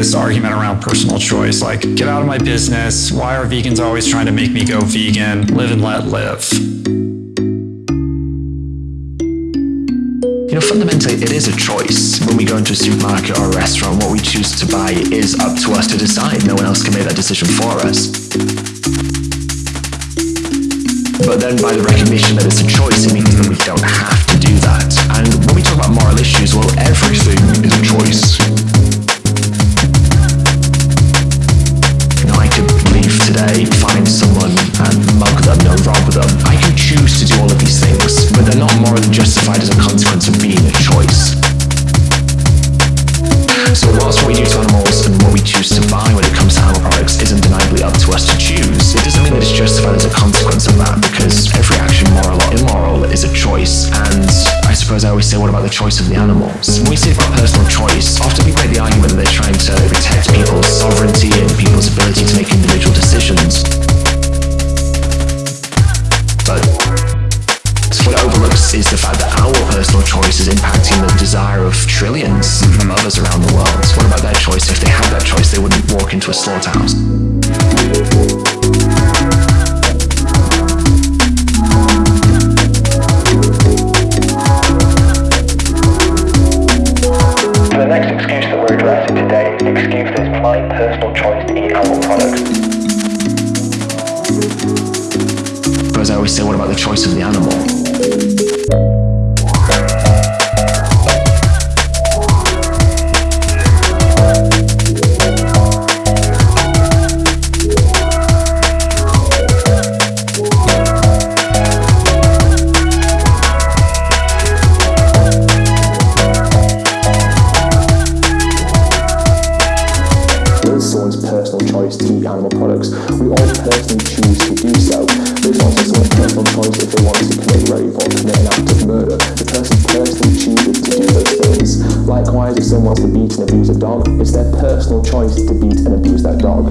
this argument around personal choice like get out of my business why are vegans always trying to make me go vegan live and let live You know, fundamentally, it is a choice. When we go into a supermarket or a restaurant, what we choose to buy is up to us to decide. No one else can make that decision for us. But then by the recognition that it's a choice, it means that we don't have to do that. And when we talk about moral justified as a consequence of being a choice. So whilst what we do to animals and what we choose to buy when it comes to animal products is undeniably up to us to choose, it doesn't mean that it's justified as a consequence of that, because every action, moral or immoral, is a choice. And I suppose I always say, what about the choice of the animals? When we say about personal choice, often people make the is the fact that our personal choice is impacting the desire of trillions of others around the world. What about their choice? If they had that choice, they wouldn't walk into a slaughterhouse. The next excuse that we're addressing today is the excuse that it's my personal choice to eat animal products. But as I always say, what about the choice of the animal? Choice to eat animal products. We all personally choose to do so. But it's also someone's personal choice if they want to commit rape or commit an act of murder. The person personally chooses to do those things. Likewise, if someone wants to beat and abuse a dog, it's their personal choice to beat and abuse that dog.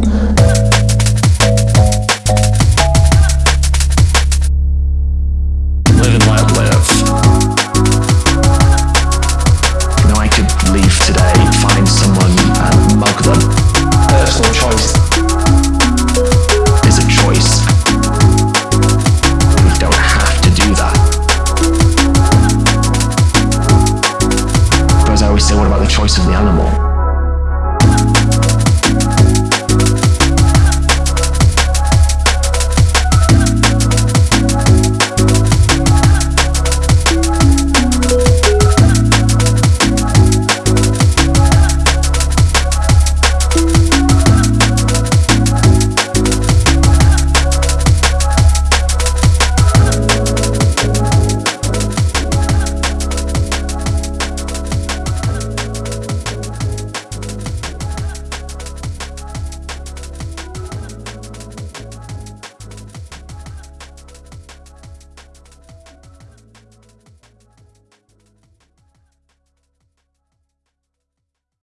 animal.